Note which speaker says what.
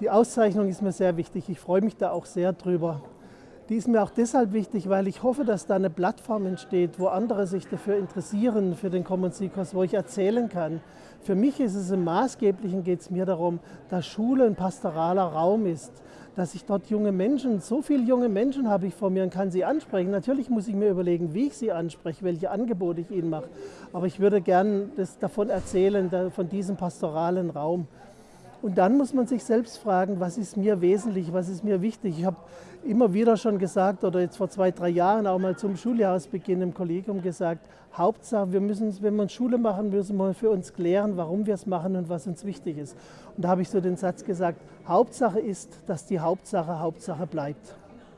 Speaker 1: Die Auszeichnung ist mir sehr wichtig. Ich freue mich da auch sehr drüber. Die ist mir auch deshalb wichtig, weil ich hoffe, dass da eine Plattform entsteht, wo andere sich dafür interessieren, für den Common Sea-Kurs, wo ich erzählen kann. Für mich ist es im Maßgeblichen, geht es mir darum, dass Schule ein pastoraler Raum ist, dass ich dort junge Menschen, so viele junge Menschen habe ich vor mir und kann sie ansprechen. Natürlich muss ich mir überlegen, wie ich sie anspreche, welche Angebote ich ihnen mache. Aber ich würde gerne davon erzählen, von diesem pastoralen Raum. Und dann muss man sich selbst fragen, was ist mir wesentlich, was ist mir wichtig. Ich habe immer wieder schon gesagt, oder jetzt vor zwei, drei Jahren auch mal zum Schuljahresbeginn im Kollegium gesagt, Hauptsache, wir müssen, wenn wir Schule machen, müssen wir für uns klären, warum wir es machen und was uns wichtig ist. Und da habe ich so den Satz gesagt, Hauptsache ist, dass die Hauptsache Hauptsache bleibt.